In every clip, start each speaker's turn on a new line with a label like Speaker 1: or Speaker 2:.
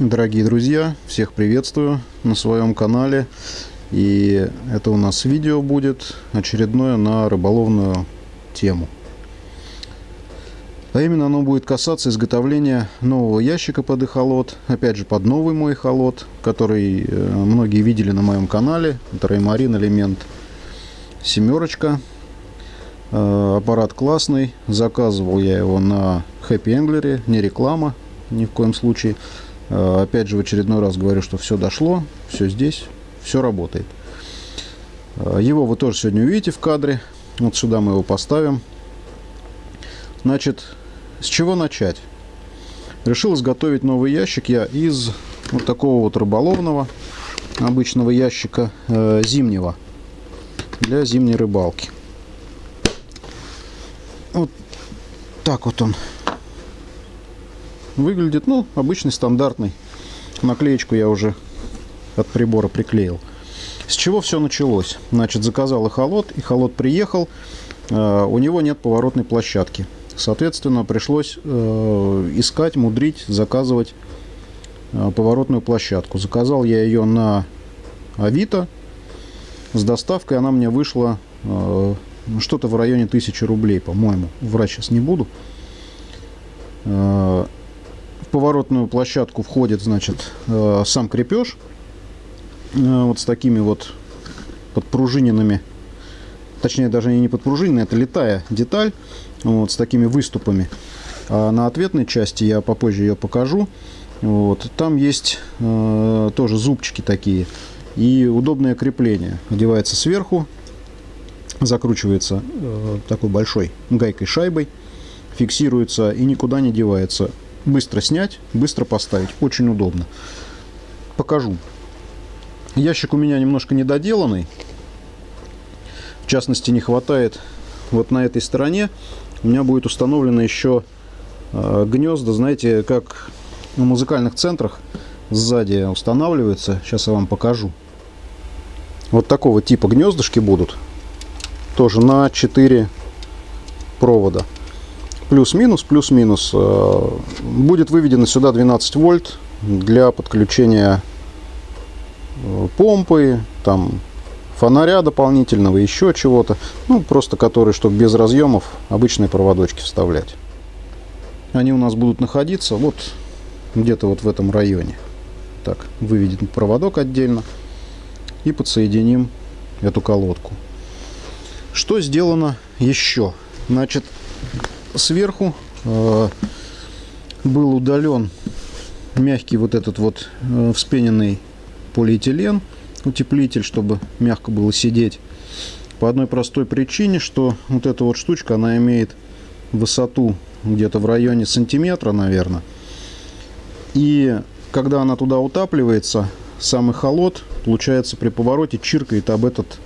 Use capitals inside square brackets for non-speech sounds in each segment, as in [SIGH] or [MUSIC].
Speaker 1: Дорогие друзья, всех приветствую на своем канале. И это у нас видео будет очередное на рыболовную тему. А именно оно будет касаться изготовления нового ящика под эхолот. Опять же под новый мой эхолот, который э, многие видели на моем канале. Это Реймарин элемент семерочка. Э, аппарат классный. Заказывал я его на Happy Angler, не реклама ни в коем случае. Э, опять же, в очередной раз говорю, что все дошло, все здесь, все работает. Э, его вы тоже сегодня увидите в кадре. Вот сюда мы его поставим. Значит, с чего начать? Решил изготовить новый ящик я из вот такого вот рыболовного обычного ящика э, зимнего для зимней рыбалки. Вот так вот он выглядит, ну, обычный, стандартный. Наклеечку я уже от прибора приклеил. С чего все началось? Значит, заказал и холод, и холод приехал. Э, у него нет поворотной площадки. Соответственно, пришлось э, искать, мудрить, заказывать э, поворотную площадку. Заказал я ее на Авито. С доставкой она мне вышла что-то в районе 1000 рублей, по-моему. Врать сейчас не буду поворотную площадку входит, значит, э, сам крепеж. Э, вот с такими вот подпружиненными, точнее даже не подпружиненная, это летая деталь, вот с такими выступами. А на ответной части я попозже ее покажу. Вот, там есть э, тоже зубчики такие и удобное крепление. Одевается сверху, закручивается э, такой большой гайкой шайбой, фиксируется и никуда не девается быстро снять, быстро поставить. Очень удобно. Покажу. Ящик у меня немножко недоделанный. В частности, не хватает вот на этой стороне. У меня будет установлено еще э, гнезда, знаете, как в музыкальных центрах сзади устанавливается. Сейчас я вам покажу. Вот такого типа гнездышки будут. Тоже на 4 провода плюс-минус, плюс-минус. Э, будет выведено сюда 12 вольт для подключения э, помпы, там фонаря дополнительного, еще чего-то. Ну, просто который, чтобы без разъемов обычные проводочки вставлять. Они у нас будут находиться вот где-то вот в этом районе. Так, выведен проводок отдельно и подсоединим эту колодку. Что сделано еще? Значит, сверху э, был удален мягкий вот этот вот э, вспененный полиэтилен, утеплитель, чтобы мягко было сидеть. По одной простой причине, что вот эта вот штучка, она имеет высоту где-то в районе сантиметра, наверное. И когда она туда утапливается, самый холод, получается, при повороте чиркает об этот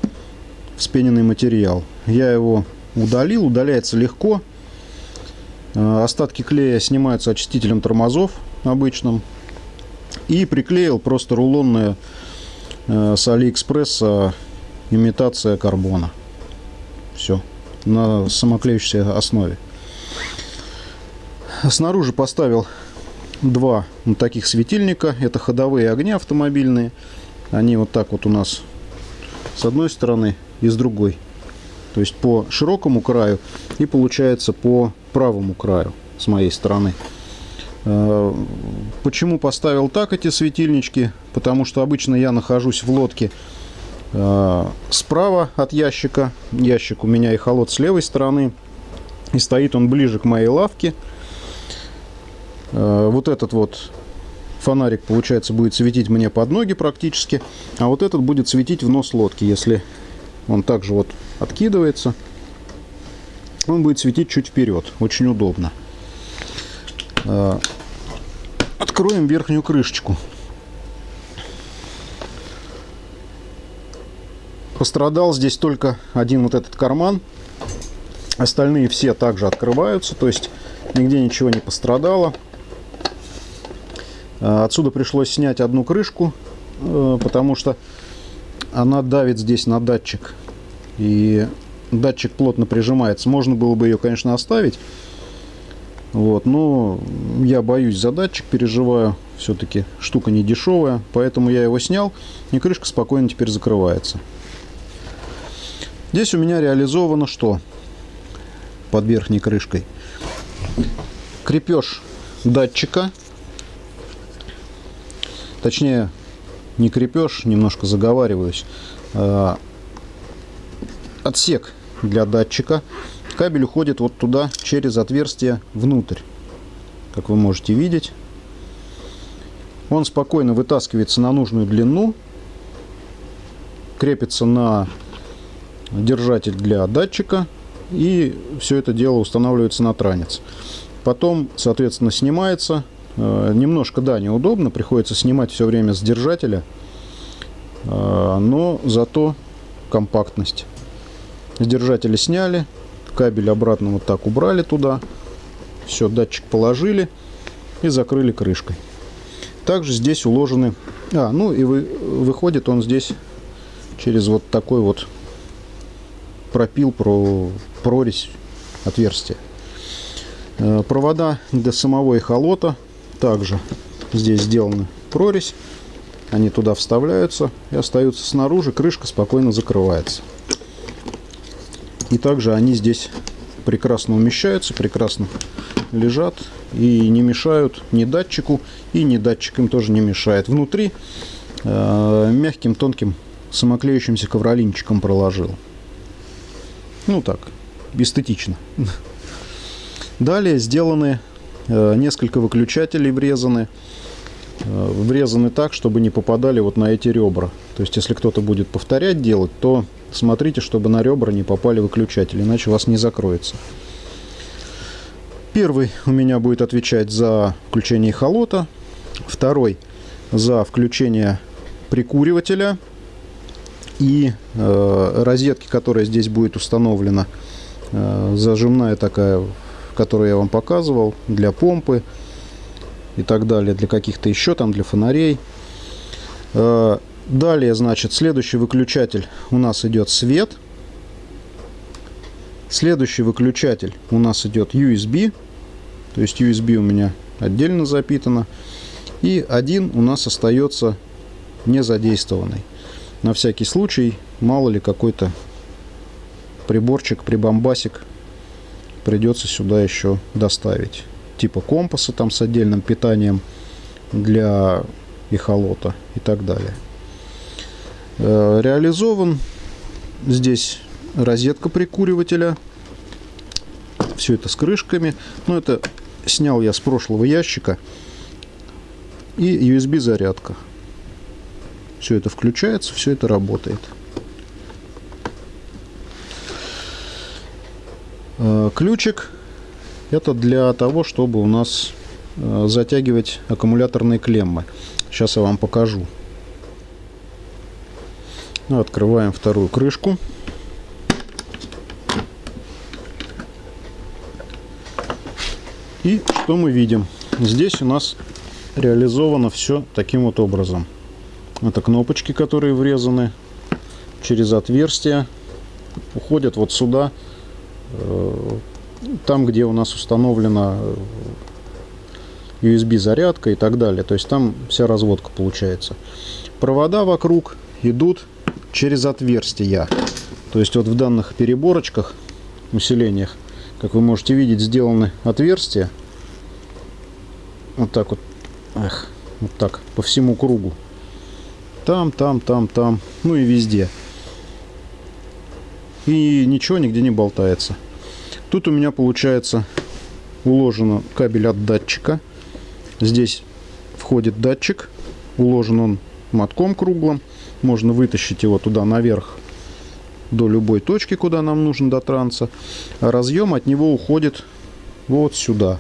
Speaker 1: вспененный материал. Я его удалил, удаляется легко. Э, остатки клея снимаются очистителем тормозов обычным. И приклеил просто рулонная э, с Алиэкспресса имитация карбона. Все. На самоклеющейся основе. Снаружи поставил два вот таких светильника. Это ходовые огни автомобильные. Они вот так вот у нас с одной стороны и с другой. То есть по широкому краю и получается по правому краю с моей стороны. Э, почему поставил так эти светильнички? Потому что обычно я нахожусь в лодке э, справа от ящика. Ящик у меня и холод с левой стороны. И стоит он ближе к моей лавке. Э, вот этот вот фонарик, получается, будет светить мне под ноги практически. А вот этот будет светить в нос лодки, если он также вот откидывается он будет светить чуть вперед. Очень удобно. А, откроем верхнюю крышечку. Пострадал здесь только один вот этот карман. Остальные все также открываются, то есть нигде ничего не пострадало. А, отсюда пришлось снять одну крышку, э, потому что она давит здесь на датчик. И датчик плотно прижимается. Можно было бы ее, конечно, оставить. Вот, но я боюсь за датчик, переживаю. Все-таки штука не дешевая, поэтому я его снял, и крышка спокойно теперь закрывается. Здесь у меня реализовано что? Под верхней крышкой. Крепеж датчика. Точнее, не крепеж, немножко заговариваюсь. А, отсек для датчика. Кабель уходит вот туда, через отверстие внутрь. Как вы можете видеть. Он спокойно вытаскивается на нужную длину. Крепится на держатель для датчика. И все это дело устанавливается на транец. Потом, соответственно, снимается. Э, немножко, да, неудобно. Приходится снимать все время с держателя. Э, но зато компактность. С сняли. Кабель обратно вот так убрали туда. Все, датчик положили и закрыли крышкой. Также здесь уложены... А, ну и вы, выходит он здесь через вот такой вот пропил, про, прорезь, отверстие. Э, провода для самого эхолота также здесь сделаны прорезь. Они туда вставляются и остаются снаружи. Крышка спокойно закрывается. И также они здесь прекрасно умещаются, прекрасно лежат и не мешают ни датчику, и ни датчик им тоже не мешает. Внутри э, мягким, тонким, самоклеющимся ковролинчиком проложил. Ну так, эстетично. Далее сделаны э, несколько выключателей врезаны. Э, врезаны так, чтобы не попадали вот на эти ребра. То есть, если кто-то будет повторять делать, то смотрите, чтобы на ребра не попали выключатели, иначе у вас не закроется. Первый у меня будет отвечать за включение холота, второй за включение прикуривателя и э, розетки, которая здесь будет установлена, э, зажимная такая, которую я вам показывал, для помпы и так далее, для каких-то еще там, для фонарей. Э, Далее, значит, следующий выключатель у нас идет свет. Следующий выключатель у нас идет USB. То есть USB у меня отдельно запитано. И один у нас остается не задействованный. На всякий случай, мало ли какой-то приборчик, прибамбасик придется сюда еще доставить. Типа компаса там с отдельным питанием для эхолота и так далее. Э, реализован. Здесь розетка прикуривателя. Все это с крышками. Но это снял я с прошлого ящика. И USB зарядка. Все это включается, все это работает. Э, ключик это для того, чтобы у нас э, затягивать аккумуляторные клеммы. Сейчас я вам покажу. Ну, открываем вторую крышку. И что мы видим? Здесь у нас реализовано все таким вот образом. Это кнопочки, которые врезаны через отверстия, уходят вот сюда, э, там, где у нас установлена USB зарядка и так далее. То есть там вся разводка получается. Провода вокруг идут через отверстия. То есть вот в данных переборочках, усилениях, как вы можете видеть, сделаны отверстия. Вот так вот. Эх, вот так, по всему кругу. Там, там, там, там, ну и везде. И ничего нигде не болтается. Тут у меня получается уложен кабель от датчика. Здесь входит датчик. Уложен он мотком круглым. Можно вытащить его туда наверх до любой точки, куда нам нужен до транса. А разъем от него уходит вот сюда.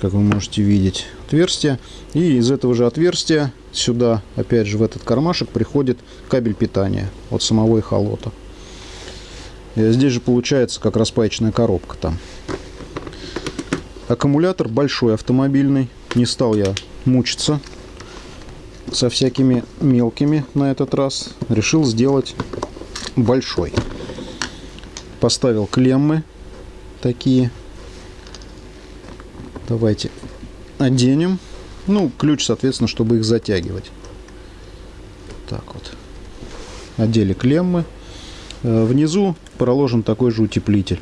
Speaker 1: Как вы можете видеть, отверстие. И из этого же отверстия сюда, опять же, в этот кармашек приходит кабель питания от самого эхолота. И здесь же получается как распаечная коробка там. Аккумулятор большой автомобильный. Не стал я мучиться со всякими мелкими на этот раз. Решил сделать большой. поставил клеммы такие. Давайте оденем. Ну, ключ, соответственно, чтобы их затягивать. Так вот. Одели клеммы. Э, внизу проложен такой же утеплитель.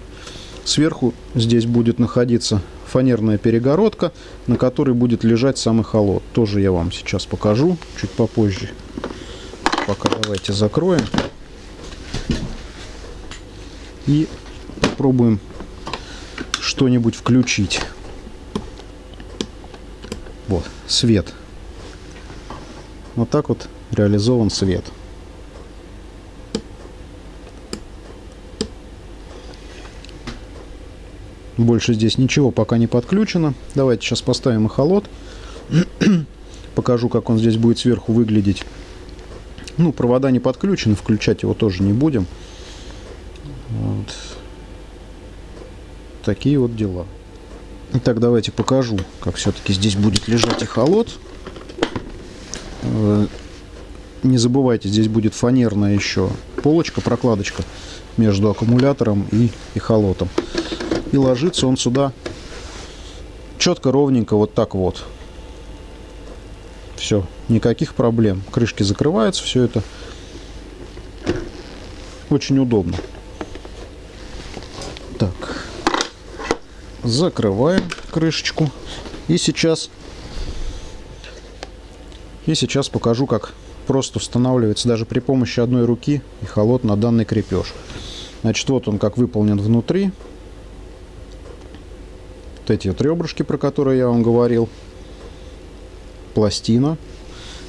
Speaker 1: Сверху здесь будет находиться фанерная перегородка, на которой будет лежать самый холод. Тоже я вам сейчас покажу, чуть попозже. Пока давайте закроем. И попробуем что-нибудь включить. Вот, свет. Вот так вот реализован свет. Больше здесь ничего пока не подключено. Давайте сейчас поставим эхолот. [CLEARS THROAT] Покажу, как он здесь будет сверху выглядеть. Ну, провода не подключены, включать его тоже не будем. Вот. Такие вот дела. Итак, давайте покажу, как все-таки здесь будет лежать эхолот. Э, не забывайте, здесь будет фанерная еще полочка, прокладочка между аккумулятором и эхолотом. И ложится он сюда четко, ровненько, вот так вот. Все, никаких проблем. Крышки закрываются, все это очень удобно. Так, закрываем крышечку. И сейчас, и сейчас покажу, как просто устанавливается даже при помощи одной руки и холод на данный крепеж. Значит, вот он как выполнен внутри вот эти вот ребрышки, про которые я вам говорил. Пластина.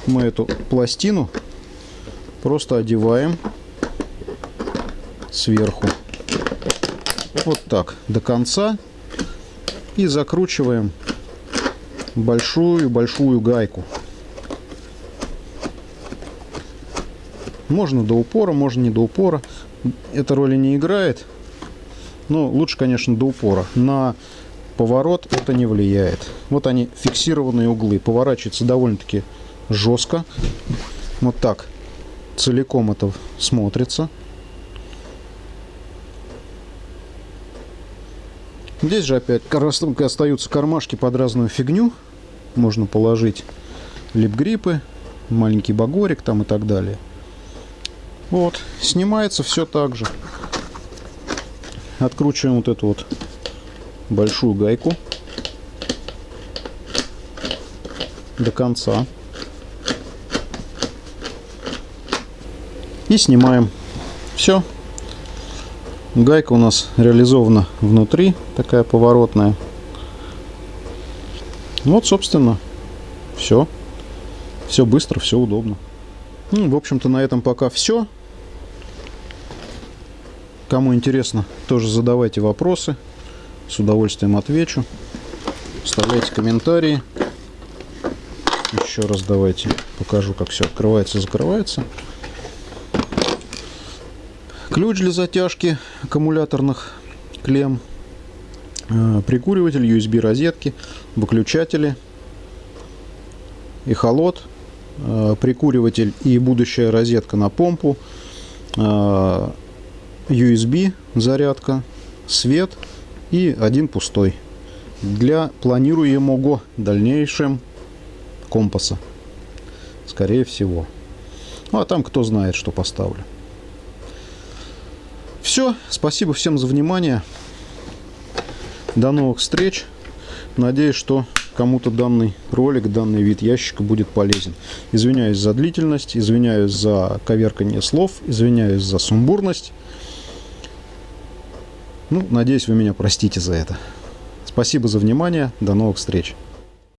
Speaker 1: Мы эту пластину просто одеваем сверху. Вот так, до конца. И закручиваем большую-большую гайку. Можно до упора, можно не до упора. Это роли не играет. Но лучше, конечно, до упора. На поворот это не влияет. Вот они фиксированные углы. Поворачивается довольно-таки жестко. Вот так целиком это смотрится. Здесь же опять остаются кармашки под разную фигню. Можно положить лип-гриппы, маленький багорик там и так далее. Вот, снимается все так же. Откручиваем вот эту вот большую гайку до конца. И снимаем. Все. Гайка у нас реализована внутри, такая поворотная. Вот, собственно, все. Все быстро, все удобно. Ну, в общем-то, на этом пока все. Кому интересно, тоже задавайте вопросы. С удовольствием отвечу. Оставляйте комментарии. Еще раз давайте покажу, как все открывается и закрывается. Ключ для затяжки аккумуляторных клемм. Э, прикуриватель, USB розетки, выключатели, эхолот, э, прикуриватель и будущая розетка на помпу, э, USB зарядка, свет – и один пустой для планируемого дальнейшем компаса скорее всего. Ну а там кто знает что поставлю. Все спасибо всем за внимание. До новых встреч. Надеюсь что кому-то данный ролик данный вид ящика будет полезен. Извиняюсь за длительность извиняюсь за коверкание слов извиняюсь за сумбурность ну, надеюсь, вы меня простите за это. Спасибо за внимание. До новых встреч.